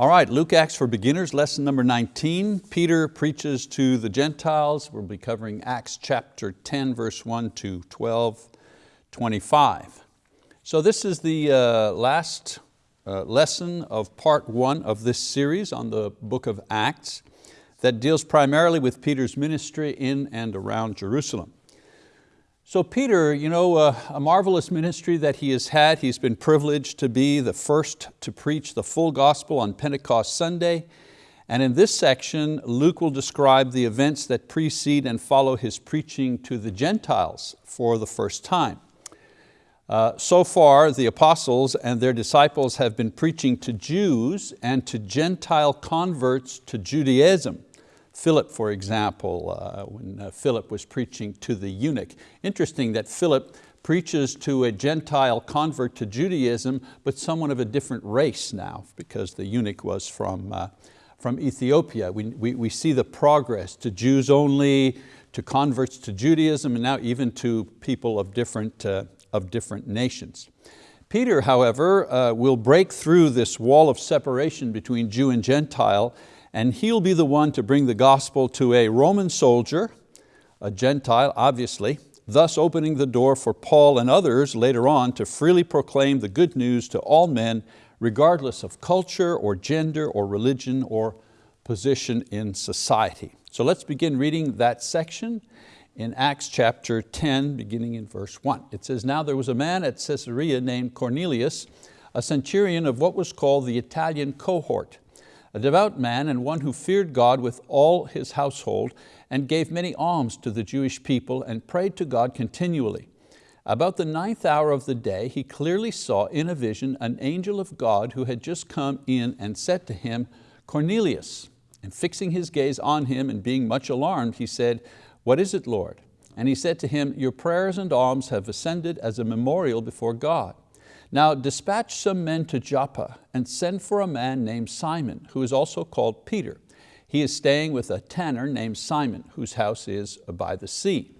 All right, Luke Acts for Beginners, lesson number 19. Peter preaches to the Gentiles. We'll be covering Acts chapter 10, verse 1 to 12, 25. So this is the uh, last uh, lesson of part one of this series on the book of Acts that deals primarily with Peter's ministry in and around Jerusalem. So Peter, you know, uh, a marvelous ministry that he has had. He's been privileged to be the first to preach the full gospel on Pentecost Sunday. And in this section, Luke will describe the events that precede and follow his preaching to the Gentiles for the first time. Uh, so far, the apostles and their disciples have been preaching to Jews and to Gentile converts to Judaism. Philip, for example, uh, when uh, Philip was preaching to the eunuch. Interesting that Philip preaches to a Gentile convert to Judaism, but someone of a different race now, because the eunuch was from, uh, from Ethiopia. We, we, we see the progress to Jews only, to converts to Judaism, and now even to people of different, uh, of different nations. Peter, however, uh, will break through this wall of separation between Jew and Gentile and he'll be the one to bring the gospel to a Roman soldier, a Gentile obviously, thus opening the door for Paul and others later on to freely proclaim the good news to all men regardless of culture or gender or religion or position in society. So let's begin reading that section in Acts chapter 10, beginning in verse one. It says, now there was a man at Caesarea named Cornelius, a centurion of what was called the Italian cohort, a devout man and one who feared God with all his household and gave many alms to the Jewish people and prayed to God continually. About the ninth hour of the day, he clearly saw in a vision an angel of God who had just come in and said to him, Cornelius. And fixing his gaze on him and being much alarmed, he said, What is it, Lord? And he said to him, Your prayers and alms have ascended as a memorial before God. Now dispatch some men to Joppa and send for a man named Simon, who is also called Peter. He is staying with a tanner named Simon, whose house is by the sea.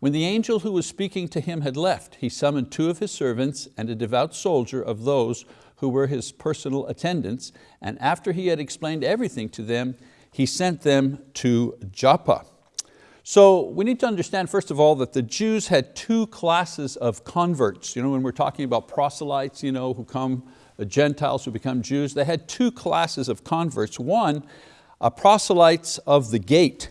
When the angel who was speaking to him had left, he summoned two of his servants and a devout soldier of those who were his personal attendants, and after he had explained everything to them, he sent them to Joppa. So we need to understand, first of all, that the Jews had two classes of converts. You know, when we're talking about proselytes you know, who come, uh, Gentiles who become Jews, they had two classes of converts. One, a proselytes of the gate.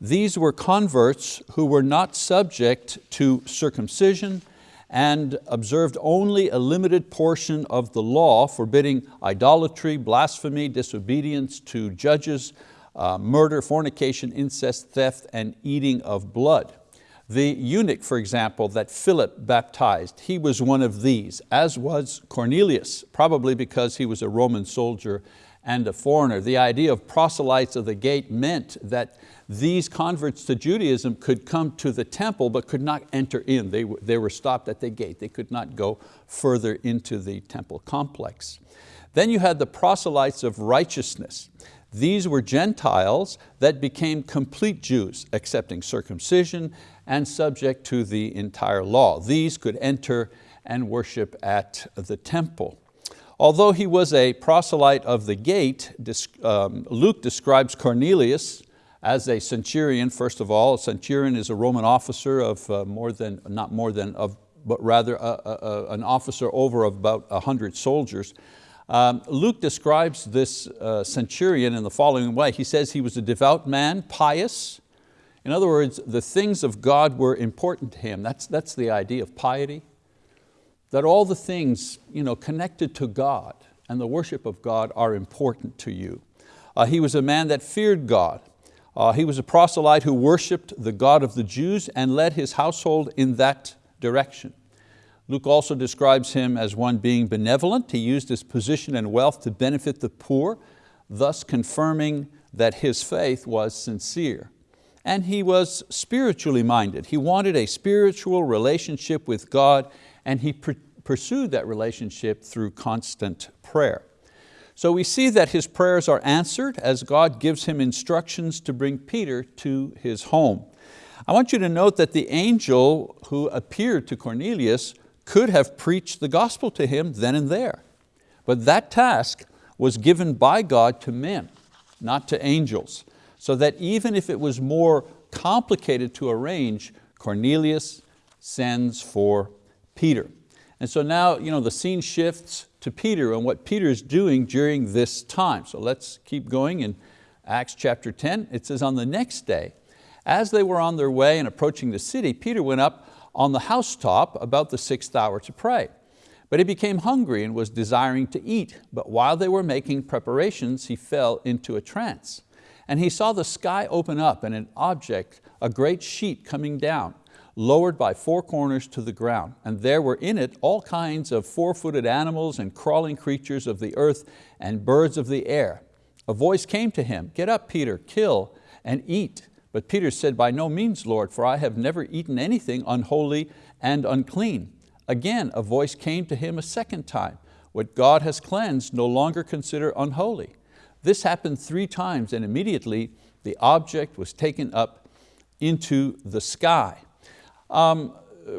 These were converts who were not subject to circumcision and observed only a limited portion of the law forbidding idolatry, blasphemy, disobedience to judges, uh, murder, fornication, incest, theft, and eating of blood. The eunuch, for example, that Philip baptized, he was one of these, as was Cornelius, probably because he was a Roman soldier and a foreigner. The idea of proselytes of the gate meant that these converts to Judaism could come to the temple but could not enter in. They, they were stopped at the gate. They could not go further into the temple complex. Then you had the proselytes of righteousness. These were Gentiles that became complete Jews, accepting circumcision and subject to the entire law. These could enter and worship at the temple. Although he was a proselyte of the gate, um, Luke describes Cornelius as a centurion, first of all. A centurion is a Roman officer of uh, more than, not more than, of, but rather a, a, a, an officer over of about 100 soldiers. Um, Luke describes this uh, centurion in the following way. He says he was a devout man, pious. In other words, the things of God were important to him. That's, that's the idea of piety. That all the things you know, connected to God and the worship of God are important to you. Uh, he was a man that feared God. Uh, he was a proselyte who worshiped the God of the Jews and led his household in that direction. Luke also describes him as one being benevolent. He used his position and wealth to benefit the poor, thus confirming that his faith was sincere. And he was spiritually minded. He wanted a spiritual relationship with God and he pursued that relationship through constant prayer. So we see that his prayers are answered as God gives him instructions to bring Peter to his home. I want you to note that the angel who appeared to Cornelius could have preached the gospel to him then and there. But that task was given by God to men, not to angels, so that even if it was more complicated to arrange, Cornelius sends for Peter. And so now you know, the scene shifts to Peter and what Peter is doing during this time. So let's keep going in Acts chapter 10. It says, on the next day, as they were on their way and approaching the city, Peter went up on the housetop about the sixth hour to pray. But he became hungry and was desiring to eat. But while they were making preparations, he fell into a trance. And he saw the sky open up and an object, a great sheet coming down, lowered by four corners to the ground. And there were in it all kinds of four-footed animals and crawling creatures of the earth and birds of the air. A voice came to him, get up Peter, kill and eat. But Peter said, by no means, Lord, for I have never eaten anything unholy and unclean. Again, a voice came to him a second time, what God has cleansed, no longer consider unholy. This happened three times and immediately the object was taken up into the sky. Um,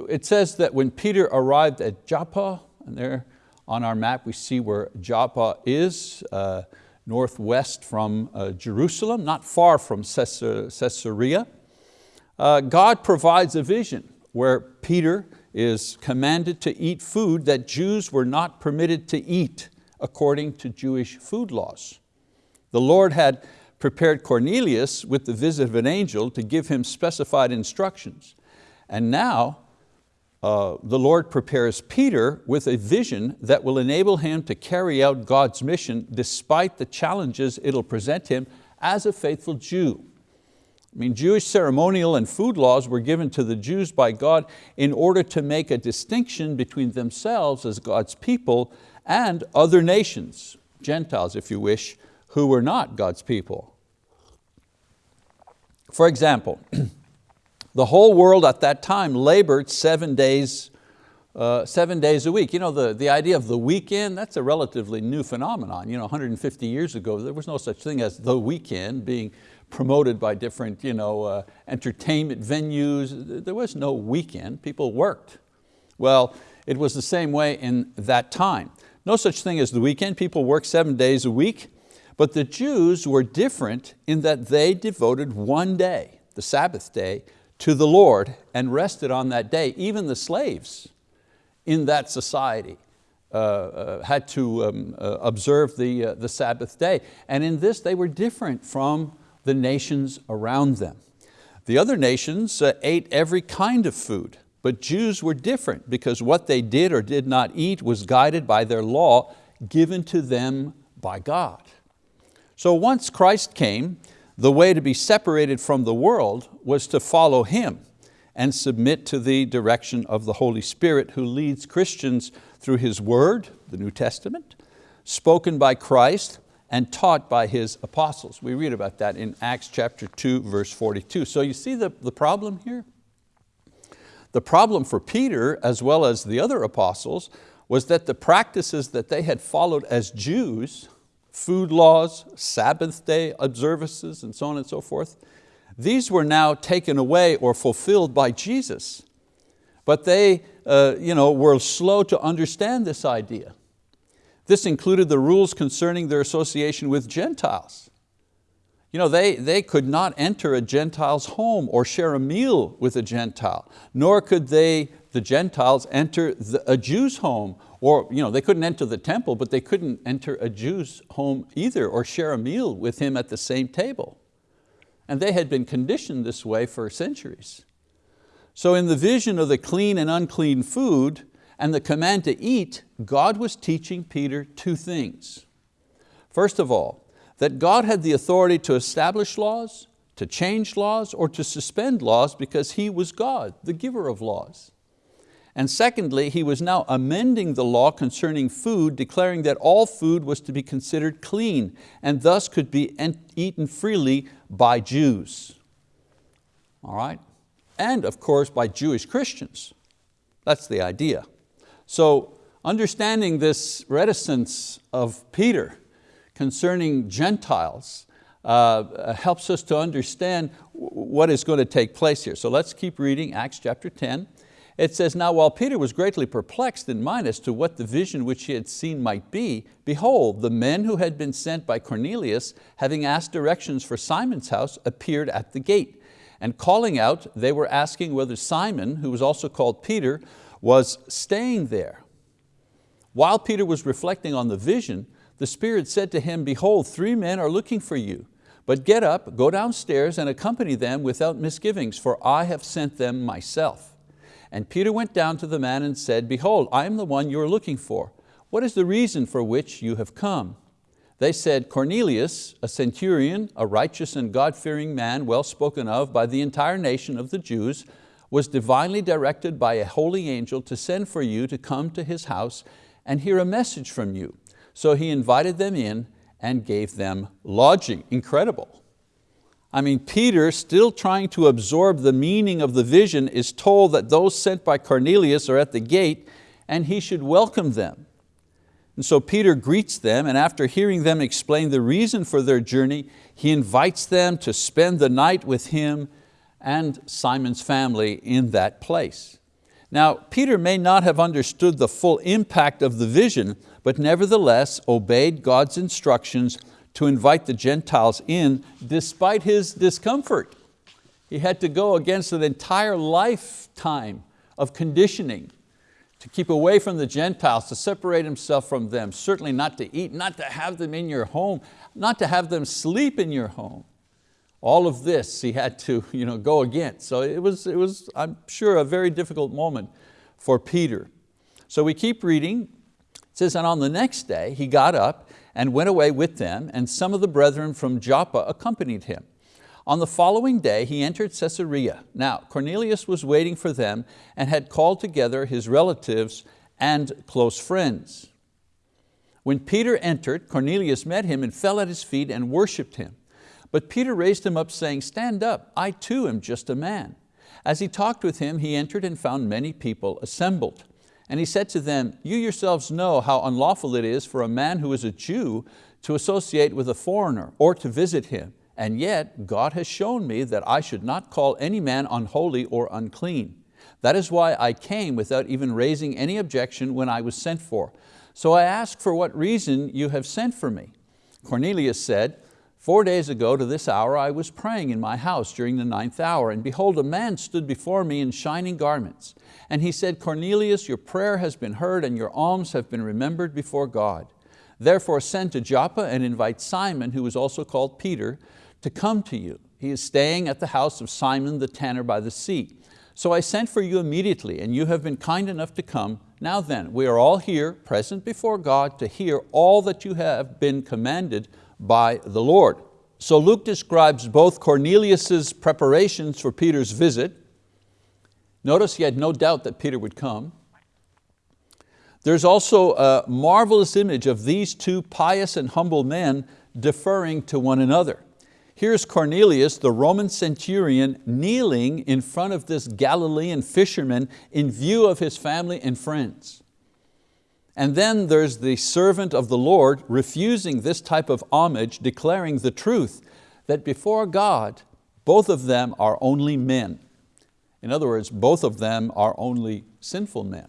it says that when Peter arrived at Joppa, and there on our map we see where Joppa is, uh, northwest from uh, Jerusalem, not far from Caesarea. Uh, God provides a vision where Peter is commanded to eat food that Jews were not permitted to eat according to Jewish food laws. The Lord had prepared Cornelius with the visit of an angel to give him specified instructions. And now uh, the Lord prepares Peter with a vision that will enable him to carry out God's mission despite the challenges it'll present him as a faithful Jew. I mean, Jewish ceremonial and food laws were given to the Jews by God in order to make a distinction between themselves as God's people and other nations, Gentiles if you wish, who were not God's people. For example, the whole world at that time labored seven days, uh, seven days a week. You know, the, the idea of the weekend, that's a relatively new phenomenon. You know, 150 years ago, there was no such thing as the weekend being promoted by different you know, uh, entertainment venues. There was no weekend, people worked. Well, it was the same way in that time. No such thing as the weekend, people worked seven days a week. But the Jews were different in that they devoted one day, the Sabbath day, to the Lord and rested on that day. Even the slaves in that society uh, uh, had to um, uh, observe the, uh, the Sabbath day. And in this they were different from the nations around them. The other nations uh, ate every kind of food, but Jews were different because what they did or did not eat was guided by their law given to them by God. So once Christ came, the way to be separated from the world was to follow Him and submit to the direction of the Holy Spirit who leads Christians through His word, the New Testament, spoken by Christ and taught by His apostles. We read about that in Acts chapter 2, verse 42. So you see the, the problem here? The problem for Peter, as well as the other apostles, was that the practices that they had followed as Jews food laws, Sabbath day observances, and so on and so forth, these were now taken away or fulfilled by Jesus. But they uh, you know, were slow to understand this idea. This included the rules concerning their association with Gentiles. You know, they, they could not enter a Gentile's home or share a meal with a Gentile, nor could they, the Gentiles, enter the, a Jew's home or you know, they couldn't enter the temple, but they couldn't enter a Jew's home either or share a meal with him at the same table. And they had been conditioned this way for centuries. So in the vision of the clean and unclean food and the command to eat, God was teaching Peter two things. First of all, that God had the authority to establish laws, to change laws, or to suspend laws because He was God, the giver of laws. And secondly, he was now amending the law concerning food, declaring that all food was to be considered clean and thus could be eaten freely by Jews. All right? And of course by Jewish Christians. That's the idea. So understanding this reticence of Peter concerning Gentiles uh, helps us to understand what is going to take place here. So let's keep reading Acts chapter 10. It says, now while Peter was greatly perplexed in mind as to what the vision which he had seen might be, behold, the men who had been sent by Cornelius, having asked directions for Simon's house, appeared at the gate. And calling out, they were asking whether Simon, who was also called Peter, was staying there. While Peter was reflecting on the vision, the Spirit said to him, behold, three men are looking for you. But get up, go downstairs and accompany them without misgivings, for I have sent them myself. And Peter went down to the man and said, Behold, I am the one you are looking for. What is the reason for which you have come? They said, Cornelius, a centurion, a righteous and God-fearing man, well spoken of by the entire nation of the Jews, was divinely directed by a holy angel to send for you to come to his house and hear a message from you. So he invited them in and gave them lodging. Incredible. I mean, Peter, still trying to absorb the meaning of the vision, is told that those sent by Cornelius are at the gate and he should welcome them. And so Peter greets them and after hearing them explain the reason for their journey, he invites them to spend the night with him and Simon's family in that place. Now, Peter may not have understood the full impact of the vision, but nevertheless obeyed God's instructions to invite the Gentiles in despite his discomfort. He had to go against an entire lifetime of conditioning to keep away from the Gentiles, to separate himself from them, certainly not to eat, not to have them in your home, not to have them sleep in your home. All of this he had to you know, go against. So it was, it was, I'm sure, a very difficult moment for Peter. So we keep reading. It says, and on the next day he got up and went away with them, and some of the brethren from Joppa accompanied him. On the following day he entered Caesarea. Now Cornelius was waiting for them and had called together his relatives and close friends. When Peter entered, Cornelius met him and fell at his feet and worshiped him. But Peter raised him up saying, stand up, I too am just a man. As he talked with him, he entered and found many people assembled. And he said to them, you yourselves know how unlawful it is for a man who is a Jew to associate with a foreigner or to visit him. And yet God has shown me that I should not call any man unholy or unclean. That is why I came without even raising any objection when I was sent for. So I ask for what reason you have sent for me. Cornelius said, Four days ago to this hour I was praying in my house during the ninth hour, and behold, a man stood before me in shining garments. And he said, Cornelius, your prayer has been heard and your alms have been remembered before God. Therefore send to Joppa and invite Simon, who is also called Peter, to come to you. He is staying at the house of Simon the tanner by the sea. So I sent for you immediately, and you have been kind enough to come. Now then, we are all here, present before God, to hear all that you have been commanded by the Lord. So Luke describes both Cornelius's preparations for Peter's visit. Notice he had no doubt that Peter would come. There's also a marvelous image of these two pious and humble men deferring to one another. Here's Cornelius, the Roman centurion, kneeling in front of this Galilean fisherman in view of his family and friends. And then there's the servant of the Lord refusing this type of homage, declaring the truth that before God, both of them are only men. In other words, both of them are only sinful men.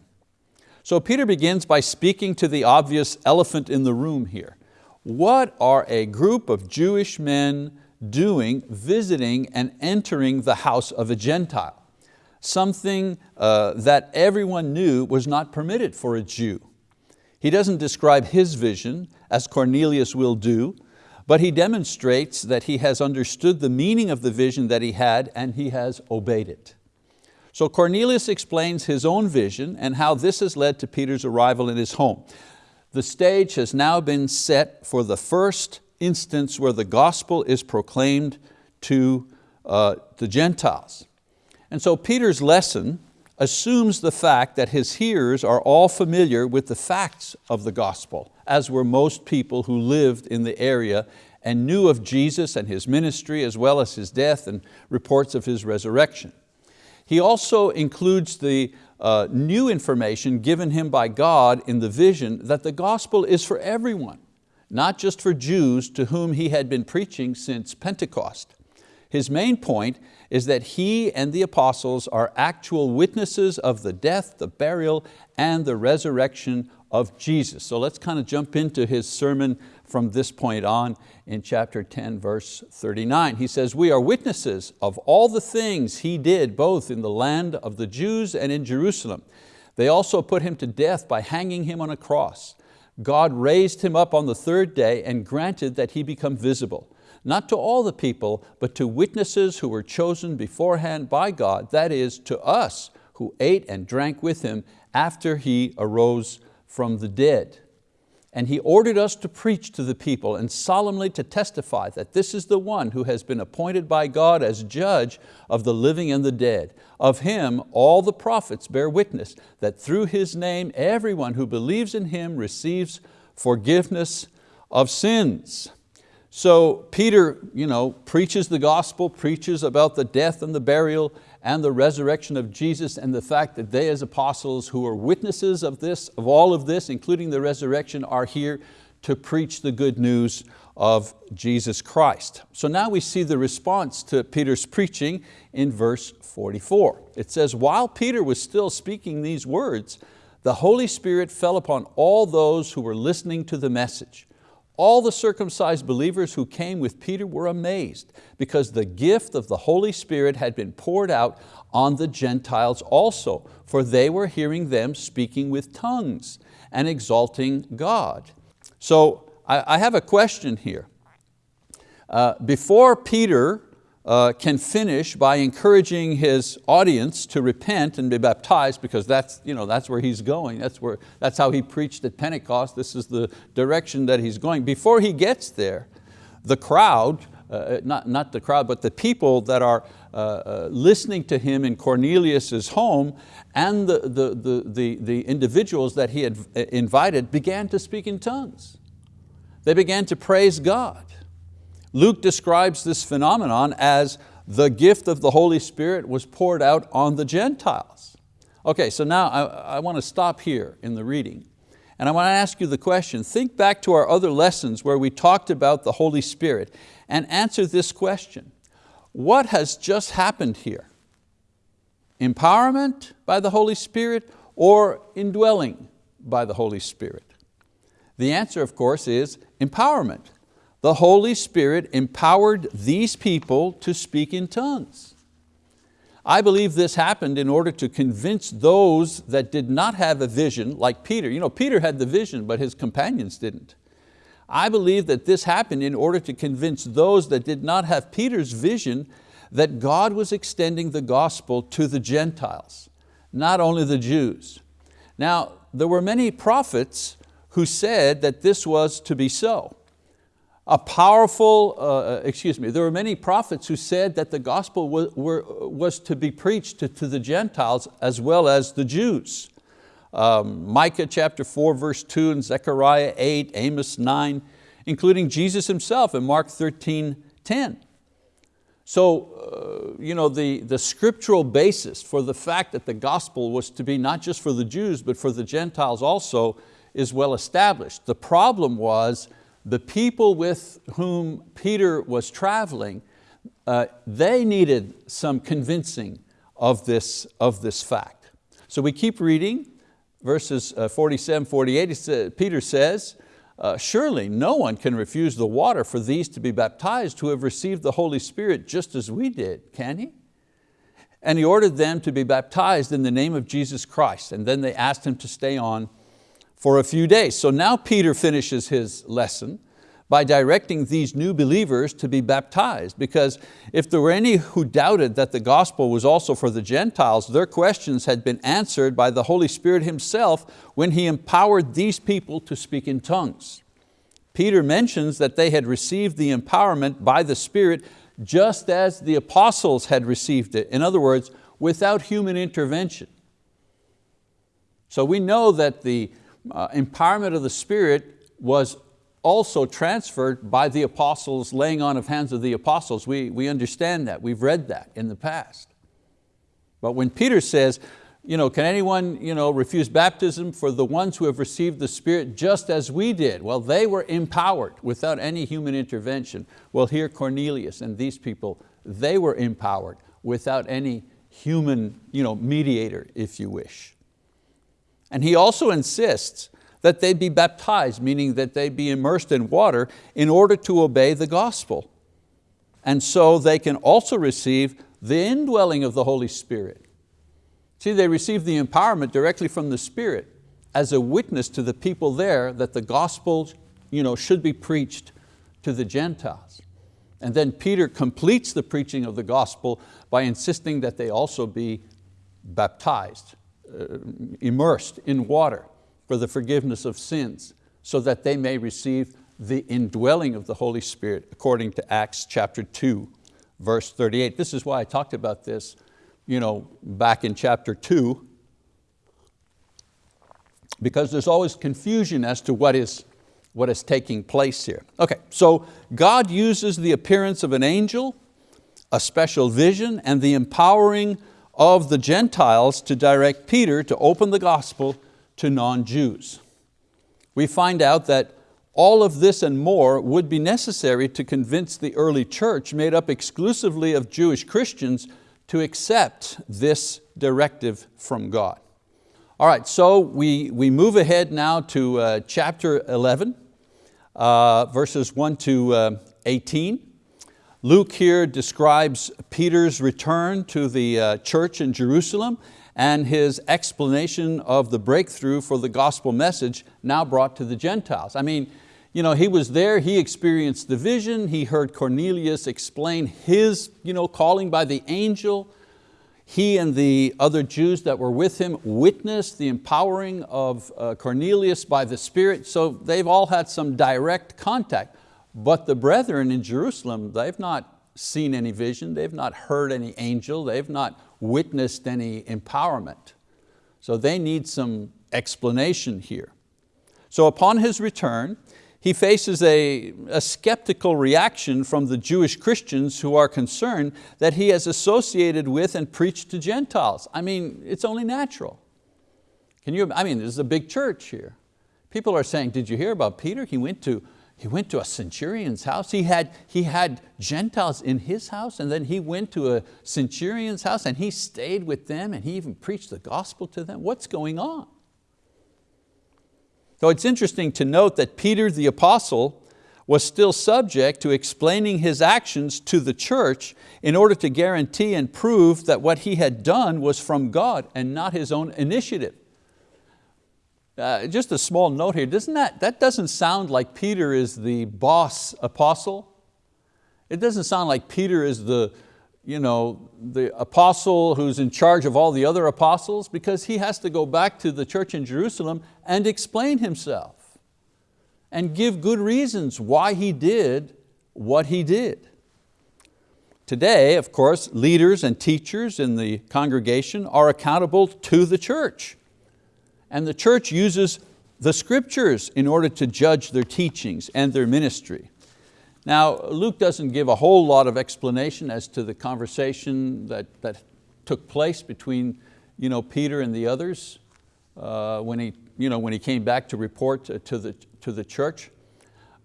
So Peter begins by speaking to the obvious elephant in the room here. What are a group of Jewish men doing, visiting and entering the house of a Gentile? Something uh, that everyone knew was not permitted for a Jew. He doesn't describe his vision, as Cornelius will do, but he demonstrates that he has understood the meaning of the vision that he had and he has obeyed it. So Cornelius explains his own vision and how this has led to Peter's arrival in his home. The stage has now been set for the first instance where the gospel is proclaimed to uh, the Gentiles. And so Peter's lesson assumes the fact that his hearers are all familiar with the facts of the gospel, as were most people who lived in the area and knew of Jesus and His ministry as well as His death and reports of His resurrection. He also includes the uh, new information given him by God in the vision that the gospel is for everyone, not just for Jews to whom he had been preaching since Pentecost. His main point is that he and the apostles are actual witnesses of the death, the burial, and the resurrection of Jesus. So let's kind of jump into his sermon from this point on in chapter 10, verse 39. He says, we are witnesses of all the things He did both in the land of the Jews and in Jerusalem. They also put Him to death by hanging Him on a cross. God raised Him up on the third day and granted that He become visible, not to all the people, but to witnesses who were chosen beforehand by God, that is, to us who ate and drank with Him after He arose from the dead. And he ordered us to preach to the people and solemnly to testify that this is the one who has been appointed by God as judge of the living and the dead. Of Him all the prophets bear witness that through His name everyone who believes in Him receives forgiveness of sins. So Peter you know, preaches the gospel, preaches about the death and the burial and the resurrection of Jesus and the fact that they as apostles who are witnesses of this, of all of this, including the resurrection, are here to preach the good news of Jesus Christ. So now we see the response to Peter's preaching in verse 44. It says, while Peter was still speaking these words, the Holy Spirit fell upon all those who were listening to the message. All the circumcised believers who came with Peter were amazed because the gift of the Holy Spirit had been poured out on the Gentiles also, for they were hearing them speaking with tongues and exalting God. So I, have a question here. Uh, before Peter uh, can finish by encouraging his audience to repent and be baptized because that's, you know, that's where he's going. That's, where, that's how he preached at Pentecost. This is the direction that he's going. Before he gets there, the crowd, uh, not, not the crowd, but the people that are uh, uh, listening to him in Cornelius's home and the, the, the, the, the individuals that he had uh, invited began to speak in tongues. They began to praise God. Luke describes this phenomenon as the gift of the Holy Spirit was poured out on the Gentiles. Okay, so now I, I want to stop here in the reading. And I want to ask you the question, think back to our other lessons where we talked about the Holy Spirit and answer this question. What has just happened here? Empowerment by the Holy Spirit or indwelling by the Holy Spirit? The answer, of course, is empowerment the Holy Spirit empowered these people to speak in tongues. I believe this happened in order to convince those that did not have a vision, like Peter. You know, Peter had the vision, but his companions didn't. I believe that this happened in order to convince those that did not have Peter's vision that God was extending the gospel to the Gentiles, not only the Jews. Now, there were many prophets who said that this was to be so a powerful, uh, uh, excuse me, there were many prophets who said that the gospel was, were, was to be preached to, to, the Gentiles as well as the Jews. Um, Micah chapter 4 verse 2 and Zechariah 8, Amos 9, including Jesus himself in Mark 13, 10. So uh, you know, the, the scriptural basis for the fact that the gospel was to be not just for the Jews but for the Gentiles also is well established. The problem was the people with whom Peter was traveling, uh, they needed some convincing of this, of this fact. So we keep reading, verses uh, 47, 48, Peter says, uh, surely no one can refuse the water for these to be baptized who have received the Holy Spirit just as we did, can he? And he ordered them to be baptized in the name of Jesus Christ. And then they asked him to stay on for a few days. So now Peter finishes his lesson by directing these new believers to be baptized because if there were any who doubted that the gospel was also for the Gentiles, their questions had been answered by the Holy Spirit Himself when He empowered these people to speak in tongues. Peter mentions that they had received the empowerment by the Spirit just as the apostles had received it. In other words, without human intervention. So we know that the uh, empowerment of the Spirit was also transferred by the apostles, laying on of hands of the apostles. We, we understand that, we've read that in the past. But when Peter says, you know, can anyone you know, refuse baptism for the ones who have received the Spirit just as we did? Well, they were empowered without any human intervention. Well, here Cornelius and these people, they were empowered without any human you know, mediator, if you wish. And he also insists that they be baptized, meaning that they be immersed in water in order to obey the gospel. And so they can also receive the indwelling of the Holy Spirit. See, they receive the empowerment directly from the Spirit as a witness to the people there that the gospel you know, should be preached to the Gentiles. And then Peter completes the preaching of the gospel by insisting that they also be baptized, Uh, immersed in water for the forgiveness of sins so that they may receive the indwelling of the Holy Spirit according to Acts chapter 2, verse 38. This is why I talked about this you know, back in chapter 2 because there's always confusion as to what is, what is taking place here. Okay, so God uses the appearance of an angel, a special vision, and the empowering of the Gentiles to direct Peter to open the gospel to non-Jews. We find out that all of this and more would be necessary to convince the early church made up exclusively of Jewish Christians to accept this directive from God. All right, so we, we move ahead now to uh, chapter 11, uh, verses 1 to uh, 18. Luke here describes Peter's return to the uh, church in Jerusalem and his explanation of the breakthrough for the gospel message now brought to the Gentiles. I mean, you know, he was there, he experienced the vision, he heard Cornelius explain his you know, calling by the angel, he and the other Jews that were with him witnessed the empowering of uh, Cornelius by the Spirit, so they've all had some direct contact. But the brethren in Jerusalem, they've not seen any vision, they've not heard any angel, they've not witnessed any empowerment. So they need some explanation here. So upon his return, he faces a, a, skeptical reaction from the Jewish Christians who are concerned that he has associated with and preached to Gentiles. I mean, it's only natural. Can you, I mean, this is a big church here. People are saying, did you hear about Peter? He went to, he went to a centurion's house. He had, he had Gentiles in his house and then he went to a centurion's house and he stayed with them and he even preached the gospel to them. What's going on? So it's interesting to note that Peter the apostle was still subject to explaining his actions to the church in order to guarantee and prove that what he had done was from God and not his own initiative. Uh, just a small note here, doesn't that, that doesn't sound like Peter is the boss apostle. It doesn't sound like Peter is the, you know, the apostle who's in charge of all the other apostles because he has to go back to the church in Jerusalem and explain himself and give good reasons why he did what he did. Today, of course, leaders and teachers in the congregation are accountable to the church. And the church uses the scriptures in order to judge their teachings and their ministry. Now, Luke doesn't give a whole lot of explanation as to the conversation that, that took place between you know, Peter and the others uh, when, he, you know, when he came back to report to the, to the church.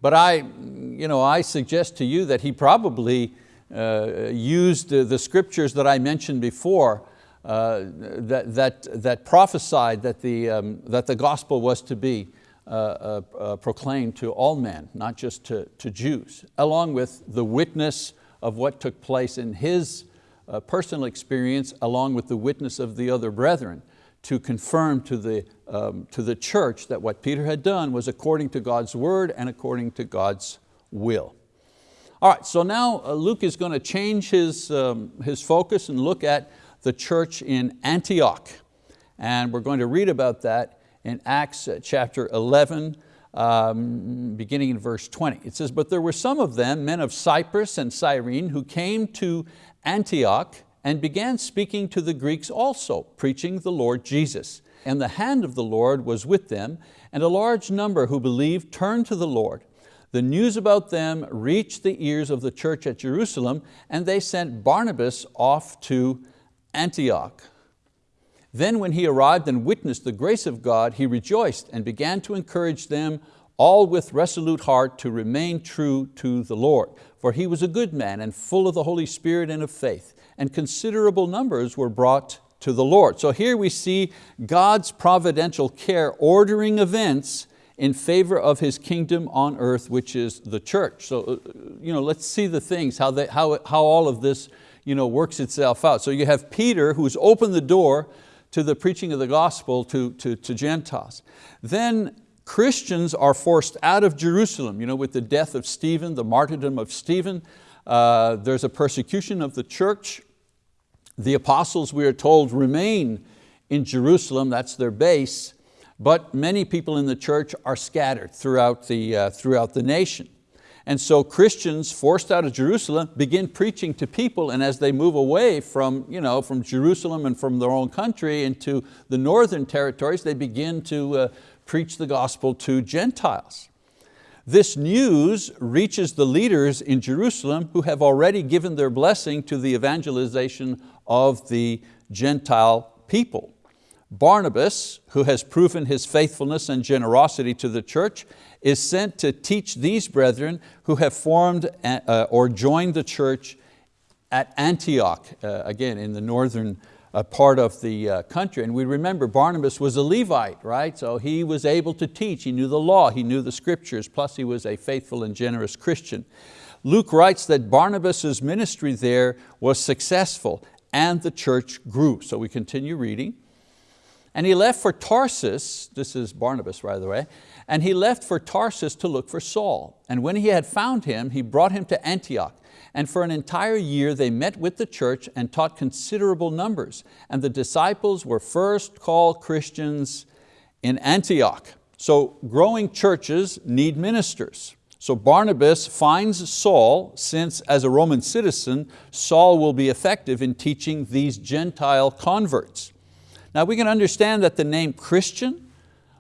But I, you know, I suggest to you that he probably uh, used the, the scriptures that I mentioned before uh, that, that, that prophesied that the, um, that the gospel was to be uh, uh, uh, proclaimed to all men, not just to, to Jews, along with the witness of what took place in his uh, personal experience, along with the witness of the other brethren, to confirm to the, um, to the church that what Peter had done was according to God's word and according to God's will. All right, so now Luke is going to change his, um, his focus and look at the church in Antioch. And we're going to read about that in Acts uh, chapter 11, um, beginning in verse 20. It says, but there were some of them, men of Cyprus and Cyrene, who came to Antioch and began speaking to the Greeks also, preaching the Lord Jesus. And the hand of the Lord was with them, and a large number who believed turned to the Lord. The news about them reached the ears of the church at Jerusalem, and they sent Barnabas off to Antioch. Then when he arrived and witnessed the grace of God, he rejoiced and began to encourage them all with resolute heart to remain true to the Lord. For he was a good man and full of the Holy Spirit and of faith, and considerable numbers were brought to the Lord. So here we see God's providential care ordering events in favor of His kingdom on earth, which is the church. So uh, you know, let's see the things, how, they, how, how all of this you know, works itself out. So you have Peter who's opened the door to the preaching of the gospel to, to, to Gentiles. Then Christians are forced out of Jerusalem you know, with the death of Stephen, the martyrdom of Stephen. Uh, there's a persecution of the church. The apostles, we are told, remain in Jerusalem, that's their base, but many people in the church are scattered throughout the, uh, throughout the nation. And so Christians forced out of Jerusalem begin preaching to people and as they move away from, you know, from Jerusalem and from their own country into the northern territories, they begin to uh, preach the gospel to Gentiles. This news reaches the leaders in Jerusalem who have already given their blessing to the evangelization of the Gentile people. Barnabas, who has proven his faithfulness and generosity to the church, is sent to teach these brethren who have formed uh, or joined the church at Antioch, uh, again in the northern uh, part of the uh, country. And we remember Barnabas was a Levite, right? So he was able to teach, he knew the law, he knew the scriptures, plus he was a faithful and generous Christian. Luke writes that Barnabas' ministry there was successful and the church grew. So we continue reading. And he left for Tarsus, this is Barnabas by the way, and he left for Tarsus to look for Saul. And when he had found him, he brought him to Antioch. And for an entire year they met with the church and taught considerable numbers. And the disciples were first called Christians in Antioch. So growing churches need ministers. So Barnabas finds Saul, since as a Roman citizen, Saul will be effective in teaching these Gentile converts. Now we can understand that the name Christian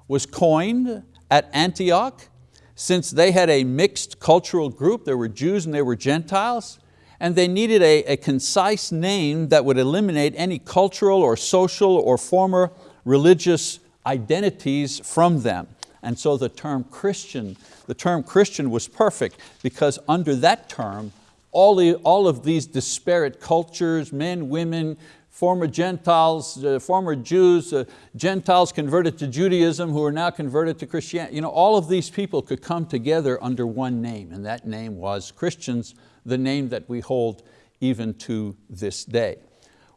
was coined at Antioch, since they had a mixed cultural group, there were Jews and there were Gentiles, and they needed a, a concise name that would eliminate any cultural or social or former religious identities from them. And so the term Christian, the term Christian was perfect because under that term, all, all of these disparate cultures, men, women, former Gentiles, uh, former Jews, uh, Gentiles converted to Judaism who are now converted to Christianity. You know, all of these people could come together under one name and that name was Christians, the name that we hold even to this day.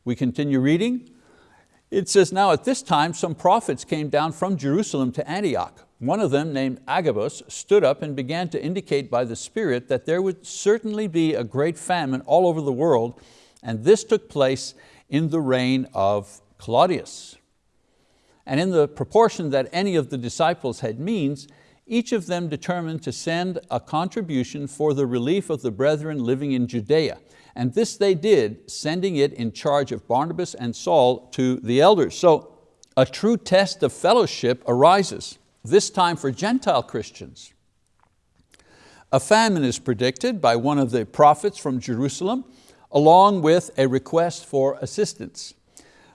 We continue reading. It says, now at this time some prophets came down from Jerusalem to Antioch. One of them, named Agabus, stood up and began to indicate by the Spirit that there would certainly be a great famine all over the world, and this took place in the reign of Claudius. And in the proportion that any of the disciples had means, each of them determined to send a contribution for the relief of the brethren living in Judea. And this they did, sending it in charge of Barnabas and Saul to the elders. So a true test of fellowship arises, this time for Gentile Christians. A famine is predicted by one of the prophets from Jerusalem, along with a request for assistance.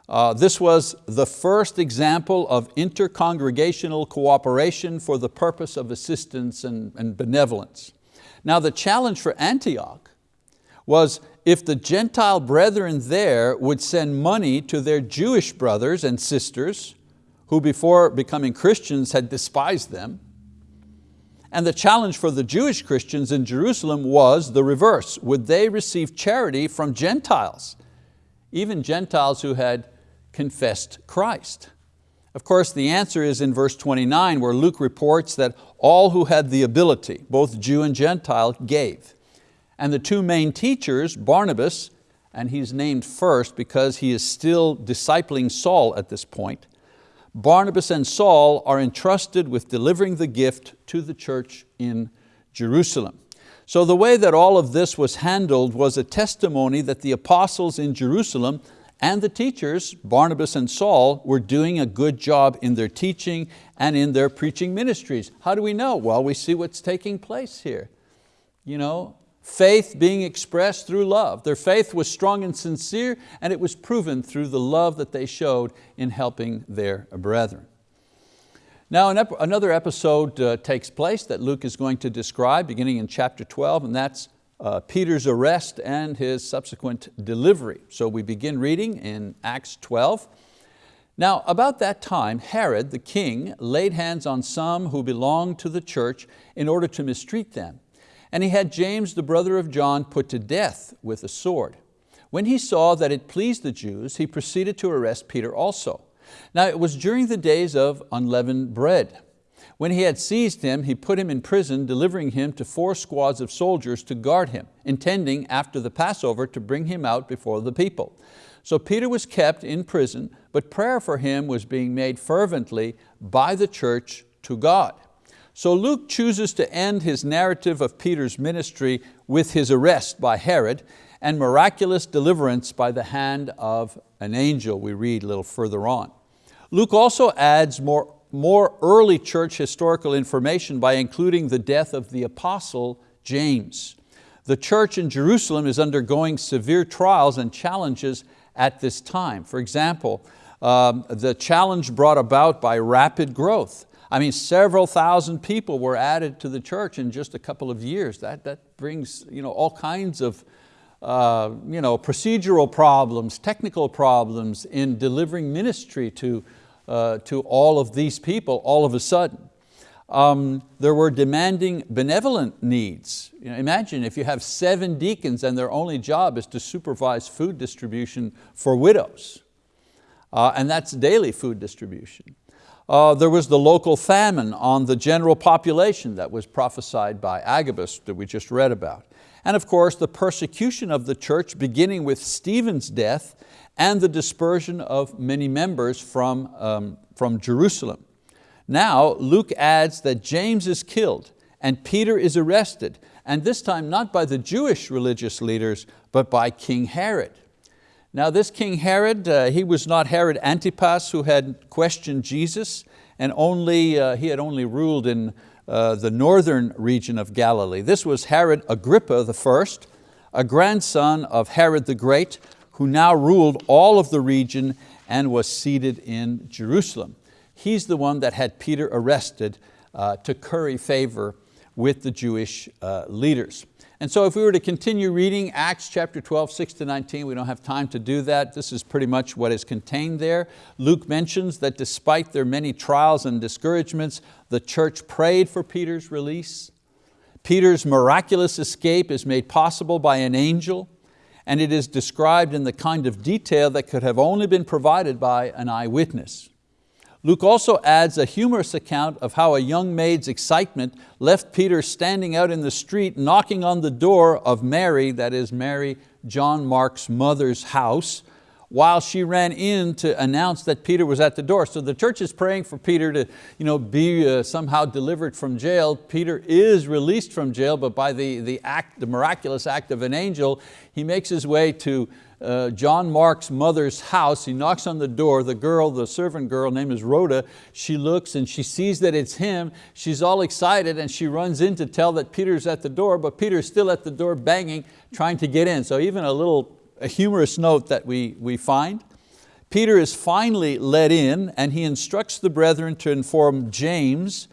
Uh, this was the first example of intercongregational cooperation for the purpose of assistance and, and benevolence. Now the challenge for Antioch was if the Gentile brethren there would send money to their Jewish brothers and sisters who before becoming Christians had despised them, and the challenge for the Jewish Christians in Jerusalem was the reverse. Would they receive charity from Gentiles? Even Gentiles who had confessed Christ. Of course, the answer is in verse 29 where Luke reports that all who had the ability, both Jew and Gentile, gave. And the two main teachers, Barnabas, and he's named first because he is still discipling Saul at this point, Barnabas and Saul are entrusted with delivering the gift to the church in Jerusalem. So the way that all of this was handled was a testimony that the apostles in Jerusalem and the teachers, Barnabas and Saul, were doing a good job in their teaching and in their preaching ministries. How do we know? Well, we see what's taking place here. You know, faith being expressed through love. Their faith was strong and sincere and it was proven through the love that they showed in helping their brethren. Now ep another episode uh, takes place that Luke is going to describe beginning in chapter 12 and that's uh, Peter's arrest and his subsequent delivery. So we begin reading in Acts 12. Now about that time, Herod the king laid hands on some who belonged to the church in order to mistreat them. And he had James, the brother of John, put to death with a sword. When he saw that it pleased the Jews, he proceeded to arrest Peter also. Now it was during the days of unleavened bread. When he had seized him, he put him in prison, delivering him to four squads of soldiers to guard him, intending after the Passover to bring him out before the people. So Peter was kept in prison, but prayer for him was being made fervently by the church to God. So Luke chooses to end his narrative of Peter's ministry with his arrest by Herod and miraculous deliverance by the hand of an angel, we read a little further on. Luke also adds more more early church historical information by including the death of the apostle James. The church in Jerusalem is undergoing severe trials and challenges at this time. For example, um, the challenge brought about by rapid growth. I mean, several thousand people were added to the church in just a couple of years. That, that brings you know, all kinds of uh, you know, procedural problems, technical problems in delivering ministry to, uh, to all of these people all of a sudden. Um, there were demanding benevolent needs. You know, imagine if you have seven deacons and their only job is to supervise food distribution for widows. Uh, and that's daily food distribution. Uh, there was the local famine on the general population that was prophesied by Agabus that we just read about. And of course, the persecution of the church beginning with Stephen's death and the dispersion of many members from, um, from Jerusalem. Now Luke adds that James is killed and Peter is arrested, and this time not by the Jewish religious leaders, but by King Herod. Now this King Herod, uh, he was not Herod Antipas who had questioned Jesus, and only, uh, he had only ruled in uh, the northern region of Galilee. This was Herod Agrippa I, a grandson of Herod the Great, who now ruled all of the region and was seated in Jerusalem. He's the one that had Peter arrested uh, to curry favor with the Jewish uh, leaders. And so if we were to continue reading Acts chapter 12, 6 to 19, we don't have time to do that. This is pretty much what is contained there. Luke mentions that despite their many trials and discouragements, the church prayed for Peter's release. Peter's miraculous escape is made possible by an angel and it is described in the kind of detail that could have only been provided by an eyewitness. Luke also adds a humorous account of how a young maid's excitement left Peter standing out in the street knocking on the door of Mary, that is Mary, John Mark's mother's house, while she ran in to announce that Peter was at the door. So the church is praying for Peter to you know, be uh, somehow delivered from jail. Peter is released from jail, but by the, the, act, the miraculous act of an angel, he makes his way to uh, John Mark's mother's house. He knocks on the door. The girl, the servant girl, name is Rhoda, she looks and she sees that it's him. She's all excited and she runs in to tell that Peter's at the door, but Peter's still at the door banging, trying to get in. So even a little a humorous note that we, we find. Peter is finally let in and he instructs the brethren to inform James,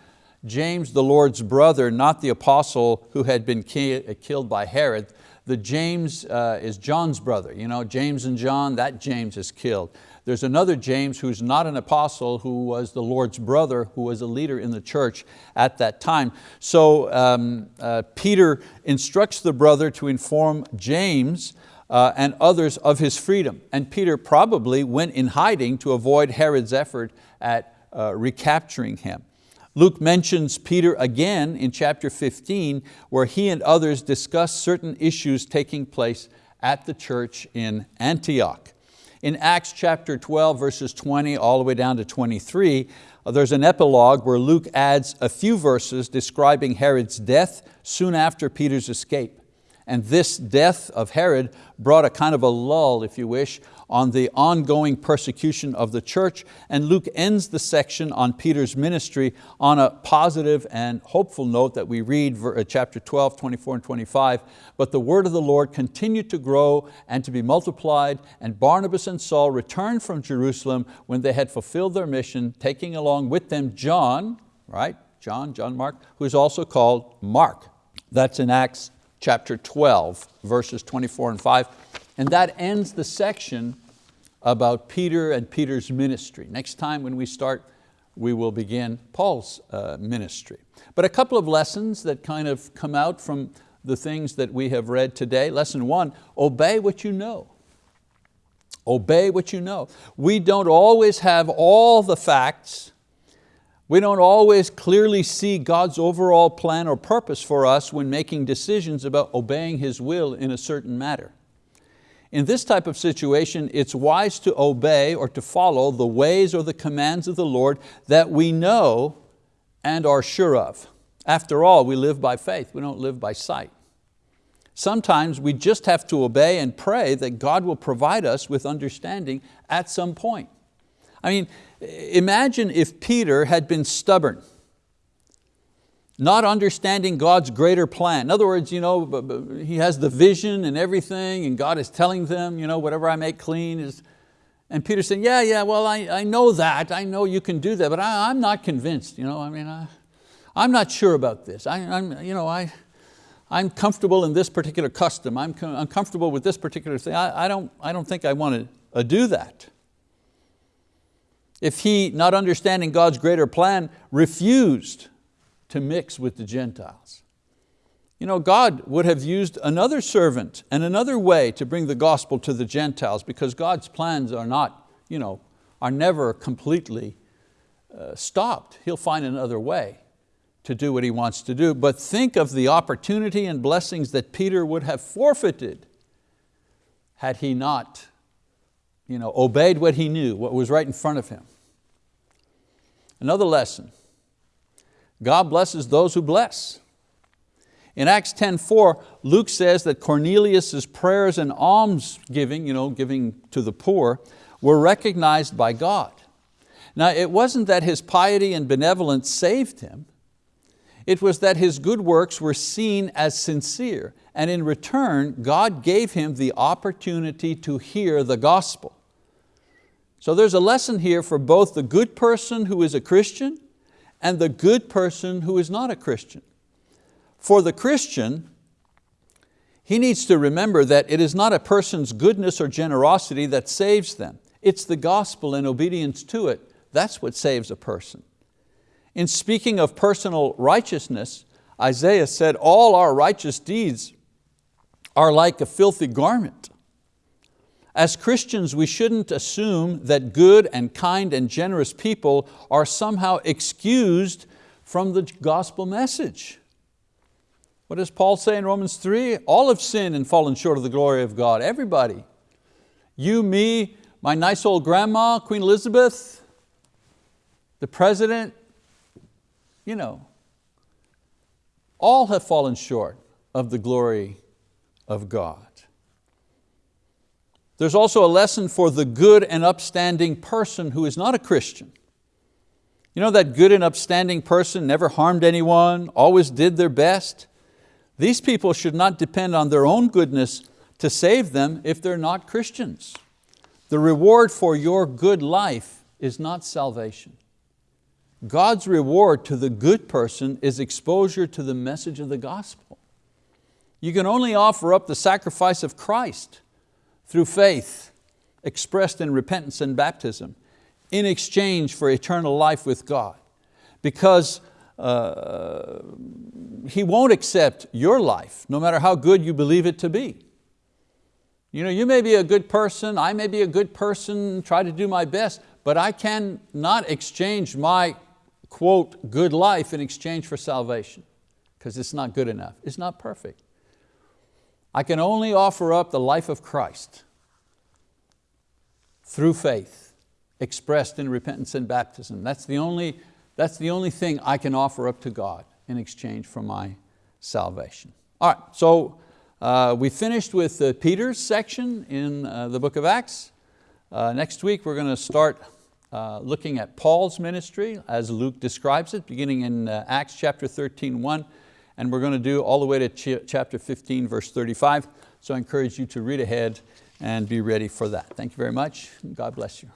James the Lord's brother, not the apostle who had been killed by Herod. The James uh, is John's brother. You know, James and John, that James is killed. There's another James who's not an apostle who was the Lord's brother who was a leader in the church at that time. So um, uh, Peter instructs the brother to inform James uh, and others of his freedom. And Peter probably went in hiding to avoid Herod's effort at uh, recapturing him. Luke mentions Peter again in chapter 15 where he and others discuss certain issues taking place at the church in Antioch. In Acts chapter 12 verses 20 all the way down to 23, uh, there's an epilogue where Luke adds a few verses describing Herod's death soon after Peter's escape. And this death of Herod brought a kind of a lull, if you wish, on the ongoing persecution of the church. And Luke ends the section on Peter's ministry on a positive and hopeful note that we read uh, chapter 12, 24 and 25. But the word of the Lord continued to grow and to be multiplied, and Barnabas and Saul returned from Jerusalem when they had fulfilled their mission, taking along with them John, right? John, John Mark, who is also called Mark. That's in Acts chapter 12, verses 24 and 5. And that ends the section about Peter and Peter's ministry. Next time when we start, we will begin Paul's uh, ministry. But a couple of lessons that kind of come out from the things that we have read today. Lesson one, obey what you know. Obey what you know. We don't always have all the facts we don't always clearly see God's overall plan or purpose for us when making decisions about obeying His will in a certain matter. In this type of situation, it's wise to obey or to follow the ways or the commands of the Lord that we know and are sure of. After all, we live by faith, we don't live by sight. Sometimes we just have to obey and pray that God will provide us with understanding at some point. I mean, imagine if Peter had been stubborn, not understanding God's greater plan. In other words, you know, he has the vision and everything and God is telling them, you know, whatever I make clean is, and Peter saying, yeah, yeah, well, I, I know that, I know you can do that, but I, am not convinced, you know, I mean, I, I'm not sure about this. I, I'm, you know, I, I'm comfortable in this particular custom, I'm, I'm comfortable with this particular thing. I, I, don't, I don't think I want to uh, do that if he, not understanding God's greater plan, refused to mix with the Gentiles. You know, God would have used another servant and another way to bring the gospel to the Gentiles because God's plans are not, you know, are never completely uh, stopped. He'll find another way to do what he wants to do. But think of the opportunity and blessings that Peter would have forfeited had he not you know, obeyed what he knew, what was right in front of him. Another lesson, God blesses those who bless. In Acts 10.4, Luke says that Cornelius' prayers and alms giving, you know, giving to the poor, were recognized by God. Now it wasn't that his piety and benevolence saved him, it was that his good works were seen as sincere and in return, God gave him the opportunity to hear the gospel. So there's a lesson here for both the good person who is a Christian and the good person who is not a Christian. For the Christian, he needs to remember that it is not a person's goodness or generosity that saves them. It's the gospel and obedience to it. That's what saves a person. In speaking of personal righteousness, Isaiah said, all our righteous deeds are like a filthy garment. As Christians, we shouldn't assume that good and kind and generous people are somehow excused from the gospel message. What does Paul say in Romans 3? All have sinned and fallen short of the glory of God, everybody. You, me, my nice old grandma, Queen Elizabeth, the president, you know, all have fallen short of the glory of God. There's also a lesson for the good and upstanding person who is not a Christian. You know that good and upstanding person never harmed anyone, always did their best? These people should not depend on their own goodness to save them if they're not Christians. The reward for your good life is not salvation. God's reward to the good person is exposure to the message of the gospel. You can only offer up the sacrifice of Christ through faith expressed in repentance and baptism in exchange for eternal life with God. Because uh, He won't accept your life, no matter how good you believe it to be. You, know, you may be a good person, I may be a good person, try to do my best, but I cannot exchange my, quote, good life in exchange for salvation, because it's not good enough, it's not perfect. I can only offer up the life of Christ through faith, expressed in repentance and baptism. That's the only, that's the only thing I can offer up to God in exchange for my salvation. All right, so Uh, we finished with uh, Peter's section in uh, the book of Acts. Uh, next week we're going to start uh, looking at Paul's ministry as Luke describes it, beginning in uh, Acts chapter 13, 1, and we're going to do all the way to ch chapter 15, verse 35. So I encourage you to read ahead and be ready for that. Thank you very much. God bless you.